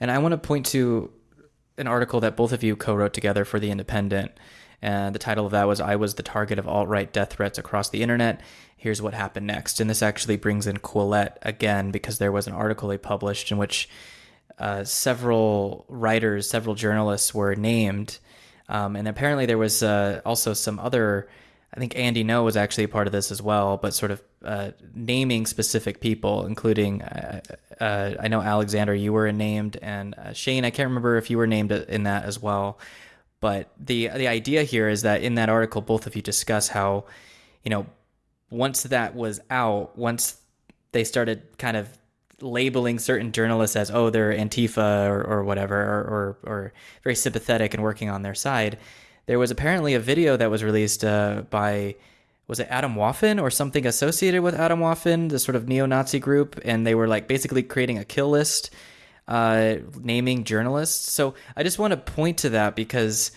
And I want to point to an article that both of you co wrote together for The Independent. And the title of that was I Was the Target of Alt Right Death Threats Across the Internet. Here's what happened next. And this actually brings in Quillette again because there was an article they published in which uh, several writers, several journalists were named. Um, and apparently there was uh, also some other I think Andy Ngo was actually a part of this as well, but sort of uh, naming specific people, including uh, uh, I know Alexander, you were named, and uh, Shane, I can't remember if you were named in that as well. But the the idea here is that in that article, both of you discuss how, you know, once that was out, once they started kind of labeling certain journalists as oh they're Antifa or, or whatever or, or, or very sympathetic and working on their side there was apparently a video that was released uh, by was it Atomwaffen or something associated with Atomwaffen, the sort of neo-Nazi group, and they were like basically creating a kill list, uh, naming journalists. So I just want to point to that because,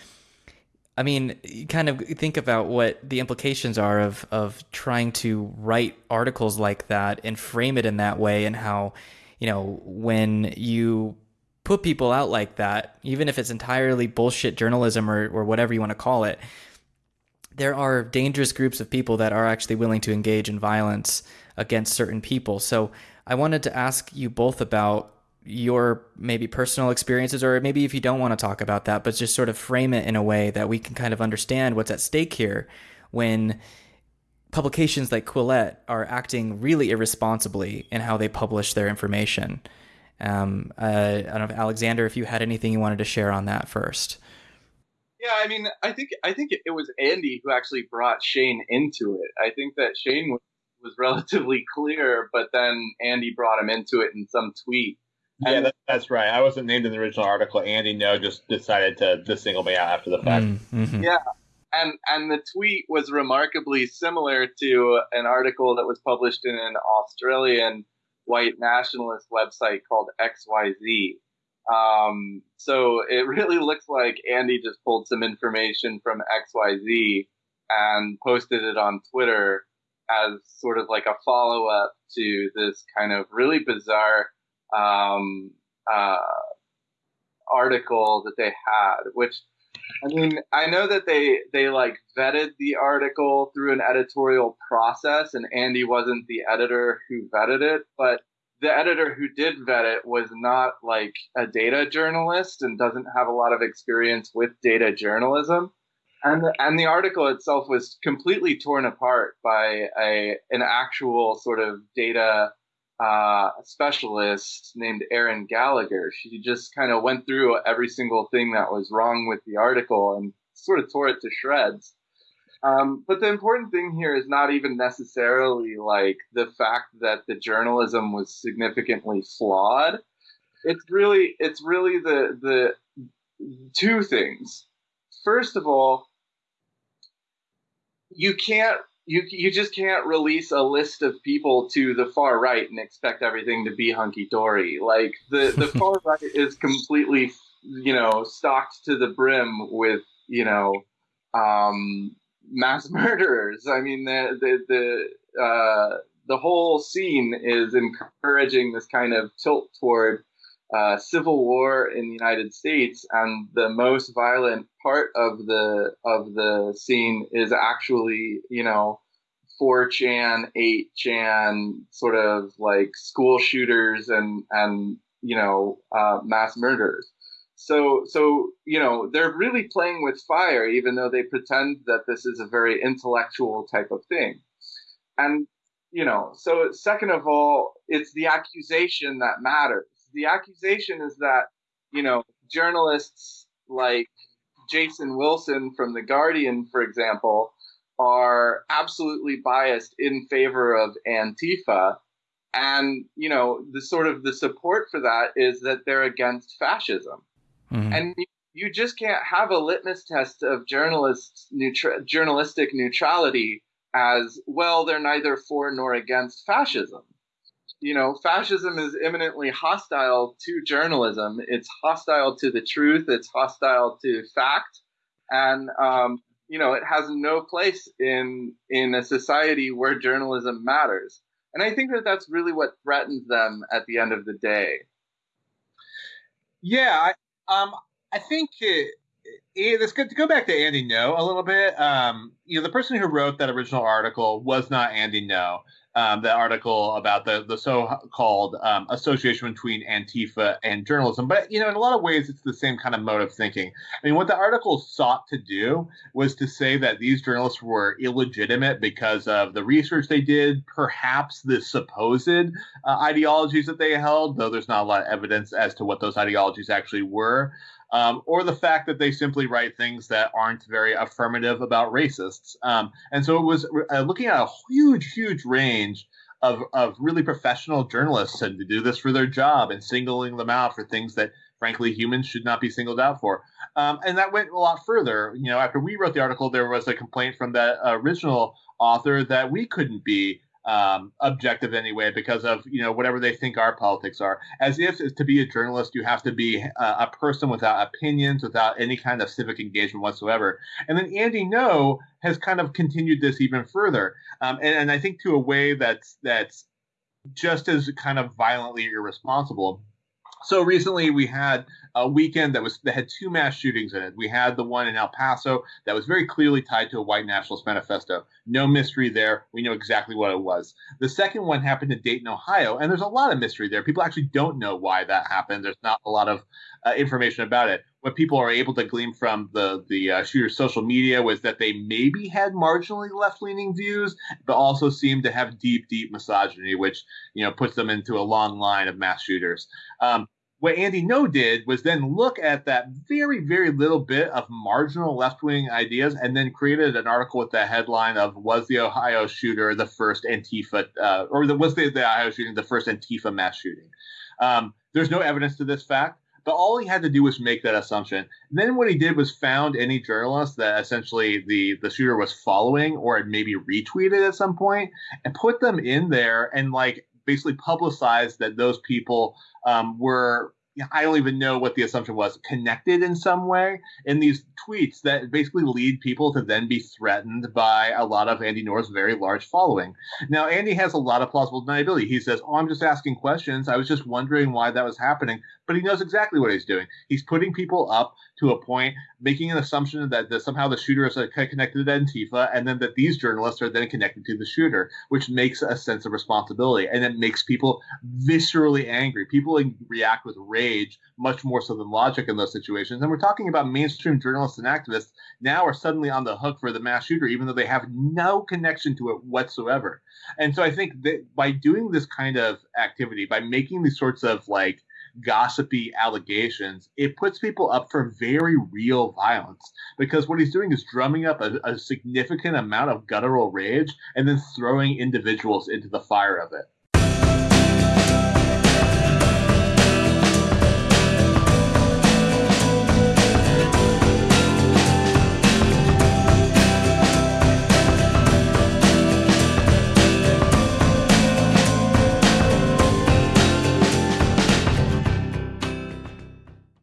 I mean, you kind of think about what the implications are of of trying to write articles like that and frame it in that way, and how, you know, when you put people out like that, even if it's entirely bullshit journalism or, or whatever you want to call it, there are dangerous groups of people that are actually willing to engage in violence against certain people. So I wanted to ask you both about your maybe personal experiences, or maybe if you don't want to talk about that, but just sort of frame it in a way that we can kind of understand what's at stake here when publications like Quillette are acting really irresponsibly in how they publish their information. Um, uh, I don't know, if Alexander, if you had anything you wanted to share on that first. Yeah, I mean, I think I think it was Andy who actually brought Shane into it. I think that Shane was, was relatively clear, but then Andy brought him into it in some tweet. Yeah, that, that's right. I wasn't named in the original article. Andy Ngo just decided to, to single me out after the fact. Mm-hmm. Yeah, and and the tweet was remarkably similar to an article that was published in an Australian white nationalist website called XYZ. Um, so it really looks like Andy just pulled some information from XYZ and posted it on Twitter as sort of like a follow up to this kind of really bizarre um, uh, article that they had, which I mean, I know that they they like vetted the article through an editorial process, and Andy wasn't the editor who vetted it, but the editor who did vet it was not like a data journalist and doesn't have a lot of experience with data journalism. And the, and the article itself was completely torn apart by a an actual sort of data uh, specialist named Erin Gallagher. She just kind of went through every single thing that was wrong with the article and sort of tore it to shreds. Um, but the important thing here is not even necessarily like the fact that the journalism was significantly flawed. It's really it's really the the two things. First of all, you can't you you just can't release a list of people to the far right and expect everything to be hunky dory. Like the the far right is completely you know stocked to the brim with you know um, mass murderers. I mean the the the uh, the whole scene is encouraging this kind of tilt toward uh, civil war in the United States, and the most violent part of the of the scene is actually, you know, 4chan, 8chan, sort of like school shooters and and you know uh, mass murders. So so you know they're really playing with fire, even though they pretend that this is a very intellectual type of thing, and you know so second of all, it's the accusation that matters the accusation is that you know journalists like Jason Wilson from the Guardian, for example, are absolutely biased in favor of Antifa. And, you know, the sort of the support for that is that they're against fascism. Mm-hmm. And you, you, just can't have a litmus test of journalists neutra- journalistic neutrality as well, they're neither for nor against fascism you know, fascism is imminently hostile to journalism. It's hostile to the truth. It's hostile to fact, and um, you know, it has no place in in a society where journalism matters. And I think that that's really what threatens them at the end of the day. Yeah, I, um, I think it, it, it's good to go back to Andy Ngo a little bit. Um, you know, the person who wrote that original article was not Andy Ngo um, the article about the the so-called um, association between Antifa and journalism. But you know, in a lot of ways, it's the same kind of mode of thinking. I mean, what the article sought to do was to say that these journalists were illegitimate because of the research they did, perhaps the supposed uh, ideologies that they held, though there's not a lot of evidence as to what those ideologies actually were um, or the fact that they simply write things that aren't very affirmative about racists. Um, and so it was uh, looking at a huge, huge range of, of really professional journalists and to do this for their job and singling them out for things that frankly humans should not be singled out for. Um, and that went a lot further. You know, after we wrote the article, there was a complaint from the original author that we couldn't be um, objective anyway because of you know whatever they think our politics are. As if to be a journalist you have to be a, a person without opinions, without any kind of civic engagement whatsoever. And then Andy Ngo has kind of continued this even further, um, and, and I think to a way that's that's just as kind of violently irresponsible. So recently we had a weekend that was that had two mass shootings in it. We had the one in El Paso that was very clearly tied to a white nationalist manifesto. No mystery there. We know exactly what it was. The second one happened in Dayton, Ohio, and there's a lot of mystery there. People actually don't know why that happened. There's not a lot of uh, information about it. What people are able to glean from the the uh, shooter's social media was that they maybe had marginally left leaning views, but also seemed to have deep, deep misogyny, which you know puts them into a long line of mass shooters. Um, what Andy Ngo did was then look at that very, very little bit of marginal left wing ideas and then created an article with the headline of Was the Ohio shooter the first Antifa, uh, or the, was the, the, Ohio shooting the first Antifa mass shooting? Um, there's no evidence to this fact, but all he had to do was make that assumption. And then what he did was found any journalist that essentially the, the shooter was following or had maybe retweeted at some point and put them in there and like basically publicized that those people um, were I don't even know what the assumption was, connected in some way in these tweets that basically lead people to then be threatened by a lot of Andy Ngo's very large following. Now, Andy has a lot of plausible deniability. He says, Oh, I'm just asking questions. I was just wondering why that was happening. But he knows exactly what he's doing. He's putting people up to a point, making an assumption that, that somehow the shooter is uh, connected to Antifa, and then that these journalists are then connected to the shooter, which makes a sense of responsibility. And it makes people viscerally angry. People react with rage much more so than logic in those situations. And we're talking about mainstream journalists and activists now are suddenly on the hook for the mass shooter, even though they have no connection to it whatsoever. And so I think that by doing this kind of activity, by making these sorts of like gossipy allegations, it puts people up for very real violence because what he's doing is drumming up a, a significant amount of guttural rage and then throwing individuals into the fire of it.